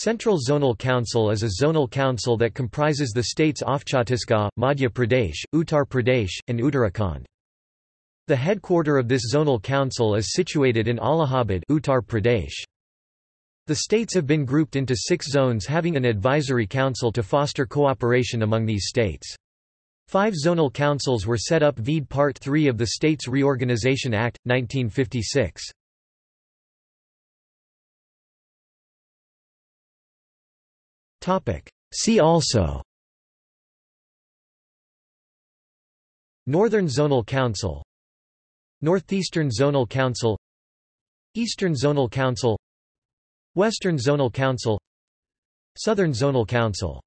Central Zonal Council is a zonal council that comprises the states of Chhattisgarh, Madhya Pradesh, Uttar Pradesh, and Uttarakhand. The headquarter of this zonal council is situated in Allahabad Uttar Pradesh. The states have been grouped into six zones having an advisory council to foster cooperation among these states. Five zonal councils were set up vide Part 3 of the States Reorganization Act, 1956. See also. Northern Zonal Council. Northeastern Zonal Council. Eastern Zonal Council. Western Zonal Council. Southern Zonal Council